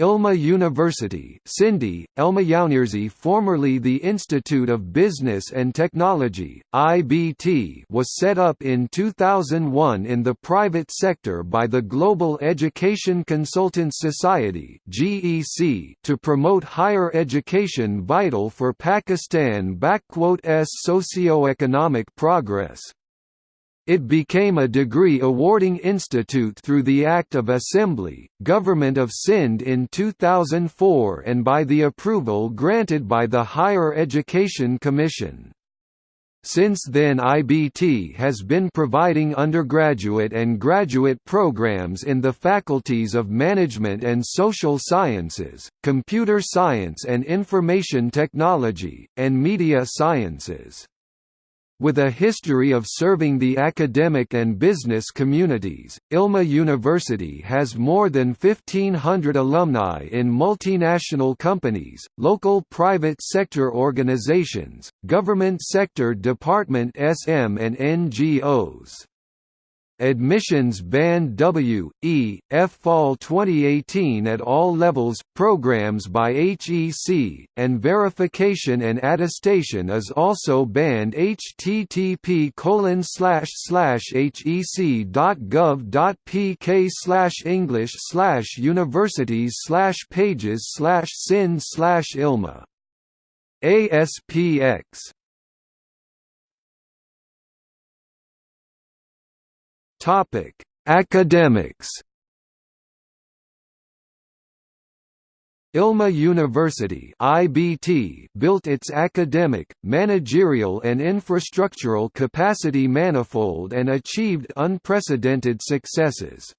ILMA University Sindhi, Ilma formerly the Institute of Business and Technology, IBT was set up in 2001 in the private sector by the Global Education Consultants Society GEC to promote higher education vital for Pakistan's socio-economic progress. It became a degree-awarding institute through the Act of Assembly, Government of Sindh in 2004 and by the approval granted by the Higher Education Commission. Since then IBT has been providing undergraduate and graduate programs in the faculties of Management and Social Sciences, Computer Science and Information Technology, and Media Sciences. With a history of serving the academic and business communities, ILMA University has more than 1,500 alumni in multinational companies, local private sector organizations, government sector department SM and NGOs. Admissions Band W, E, F Fall 2018 at all levels, programs by HEC, and verification and attestation is also banned http colon slash slash hec.gov.pk slash english slash universities slash pages slash sin slash ilma. ASPX Topic: Academics. ILMA University (IBT) built its academic, managerial and infrastructural capacity manifold and achieved unprecedented successes.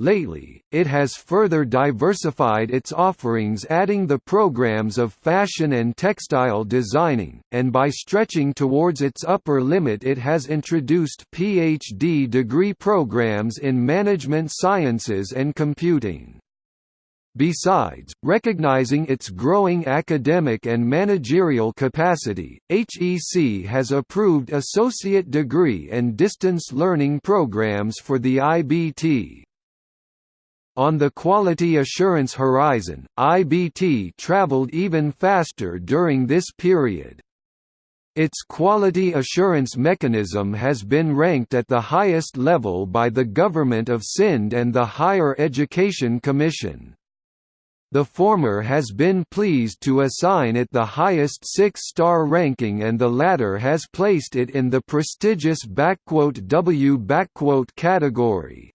Lately, it has further diversified its offerings adding the programs of fashion and textile designing, and by stretching towards its upper limit it has introduced PhD degree programs in management sciences and computing. Besides, recognizing its growing academic and managerial capacity, HEC has approved associate degree and distance learning programs for the IBT. On the quality assurance horizon, IBT traveled even faster during this period. Its quality assurance mechanism has been ranked at the highest level by the Government of Sindh and the Higher Education Commission. The former has been pleased to assign it the highest six-star ranking and the latter has placed it in the prestigious W category.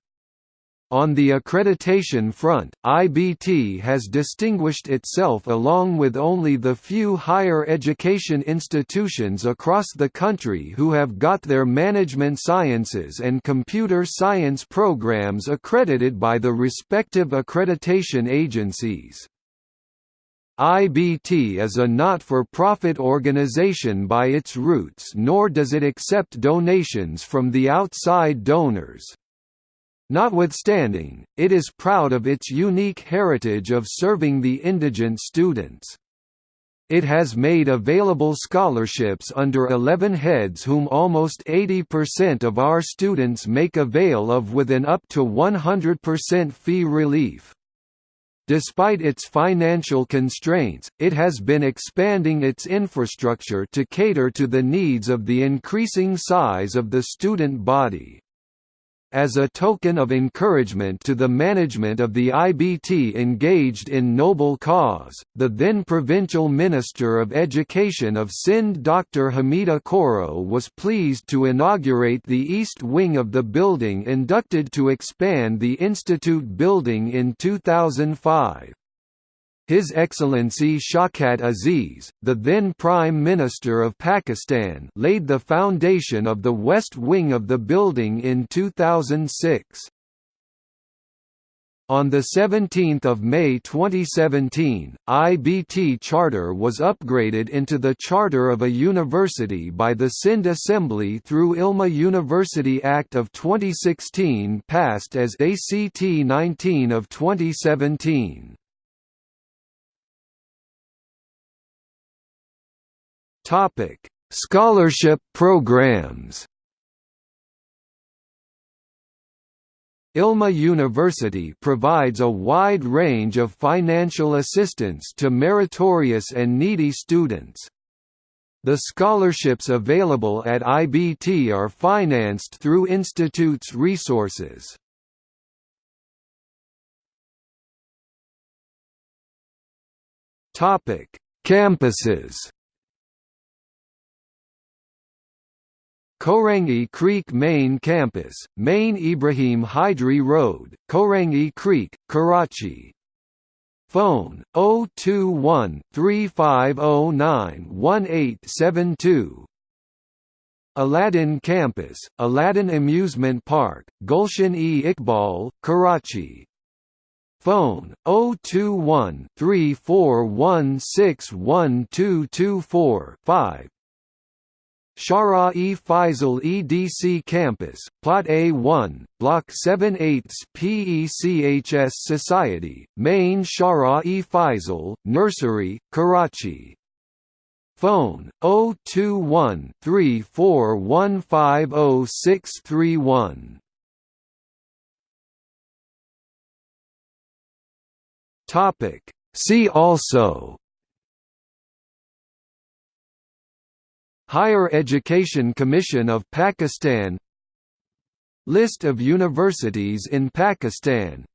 On the accreditation front, IBT has distinguished itself along with only the few higher education institutions across the country who have got their management sciences and computer science programs accredited by the respective accreditation agencies. IBT is a not-for-profit organization by its roots nor does it accept donations from the outside donors. Notwithstanding, it is proud of its unique heritage of serving the indigent students. It has made available scholarships under 11 heads whom almost 80% of our students make avail of with an up to 100% fee relief. Despite its financial constraints, it has been expanding its infrastructure to cater to the needs of the increasing size of the student body. As a token of encouragement to the management of the IBT engaged in noble cause, the then Provincial Minister of Education of Sindh Dr. Hamida Khuhro was pleased to inaugurate the east wing of the building inducted to expand the institute building in 2005. His Excellency Shaukat Aziz, the then Prime Minister of Pakistan laid the foundation of the west wing of the building in 2006. On 17 May 2017, IBT Charter was upgraded into the Charter of a University by the Sindh Assembly through ILMA University Act of 2016 passed as ACT 19 of 2017. Topic: Scholarship programs. ILMA University provides a wide range of financial assistance to meritorious and needy students. The scholarships available at IBT are financed through institute's resources. Topic: Campuses. Korangi Creek Main Campus, Main Ibrahim Hydri Road, Korangi Creek, Karachi. Phone 021 3509 1872. Aladdin Campus, Aladdin Amusement Park, Gulshan e Iqbal, Karachi. Phone 021 34161224 5. Shara-e Faisal EDC Campus, Plot A1, Block 78 PECHS Society, Main Shara-e Faisal, Nursery, Karachi. Phone 021 34150631. Topic. See also Higher Education Commission of Pakistan. List of universities in Pakistan.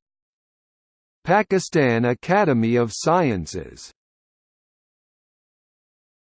Pakistan Academy of Sciences